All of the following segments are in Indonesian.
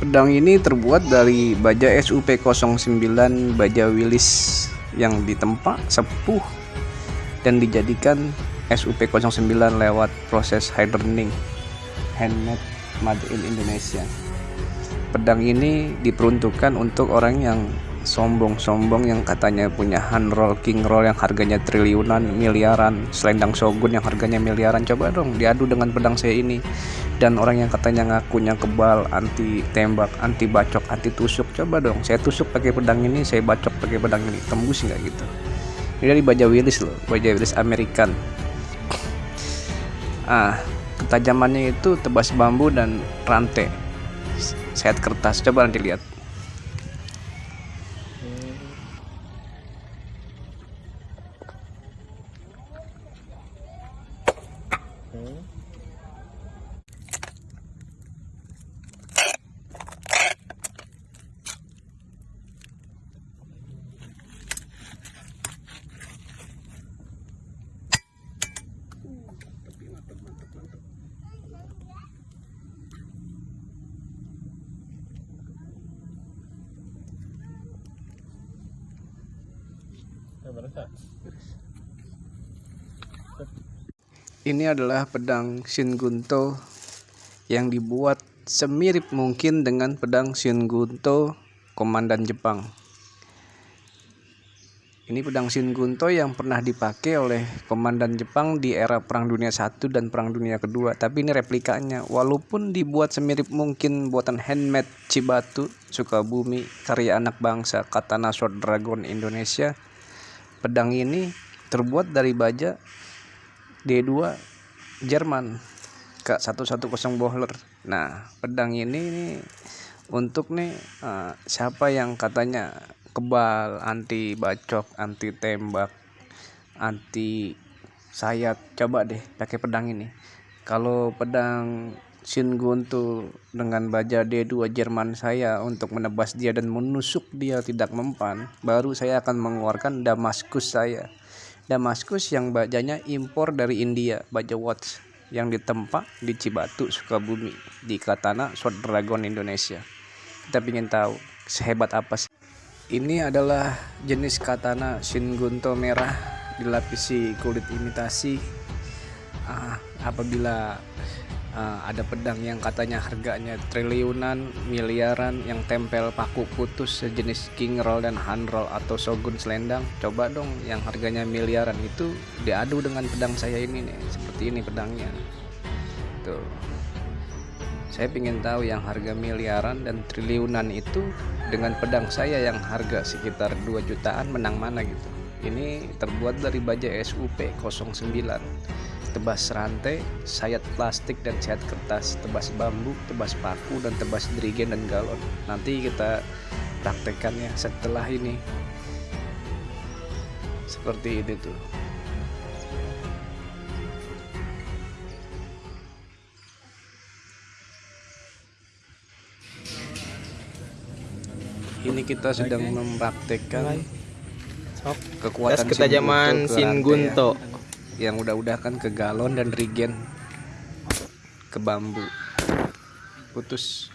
Pedang ini terbuat dari baja SUP09 baja Willis yang ditempa sepuh dan dijadikan SUP09 lewat proses hardening handmade made in Indonesia. Pedang ini diperuntukkan untuk orang yang sombong-sombong yang katanya punya hand roll, king roll yang harganya triliunan, miliaran, selendang shogun yang harganya miliaran. Coba dong diadu dengan pedang saya ini. Dan orang yang katanya ngakunya kebal, anti tembak, anti bacok, anti tusuk. Coba dong, saya tusuk pakai pedang ini, saya bacok pakai pedang ini. Tembus nggak gitu? Ini dari baja Willis loh, baja Willis American. Ah, ketajamannya itu tebas bambu dan rantai. Sehat kertas. Coba nanti lihat. Okay. Yeah, but Ini adalah pedang Shin Gunto yang dibuat semirip mungkin dengan pedang Shin Gunto komandan Jepang. Ini pedang Shin Gunto yang pernah dipakai oleh komandan Jepang di era Perang Dunia I dan Perang Dunia Kedua. Tapi ini replikanya, walaupun dibuat semirip mungkin buatan handmade Cibatu, Sukabumi, karya anak bangsa, Katana Sword Dragon Indonesia. Pedang ini terbuat dari baja D2 Jerman ke 110 Bohler. Nah, pedang ini nih untuk nih uh, siapa yang katanya kebal, anti bacok, anti tembak, anti sayat, coba deh pakai pedang ini. Kalau pedang Shin Guntu dengan baja D2 Jerman saya untuk menebas dia dan menusuk dia tidak mempan, baru saya akan mengeluarkan Damaskus saya. Damaskus yang bajanya impor dari India, baja watch yang ditempa di Cibatu, Sukabumi, di Katana Sword Dragon Indonesia. Kita ingin tahu sehebat apa sih. Ini adalah jenis katana Shin Gunto merah dilapisi kulit imitasi. Uh, apabila uh, ada pedang yang katanya harganya triliunan, miliaran yang tempel paku putus sejenis king roll dan hand roll atau shogun selendang. Coba dong yang harganya miliaran itu diadu dengan pedang saya ini nih, seperti ini pedangnya. Tuh. Saya ingin tahu yang harga miliaran dan triliunan itu dengan pedang saya yang harga sekitar 2 jutaan menang mana gitu. Ini terbuat dari baja SUP 09 tebas rantai, sayat plastik dan sayat kertas, tebas bambu, tebas paku dan tebas drigen dan galon. Nanti kita praktekannya setelah ini. Seperti itu tuh. Ini kita sedang mempraktekkan kekuatan ketajaman Shin Gunto. Ya yang udah-udah kan ke galon dan rigen ke bambu. Putus.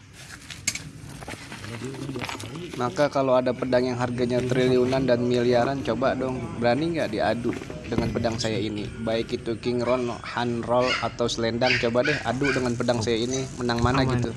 Maka kalau ada pedang yang harganya triliunan dan miliaran coba dong. Berani nggak diadu dengan pedang saya ini? Baik itu king roll hand roll atau selendang coba deh adu dengan pedang saya ini. Menang mana gitu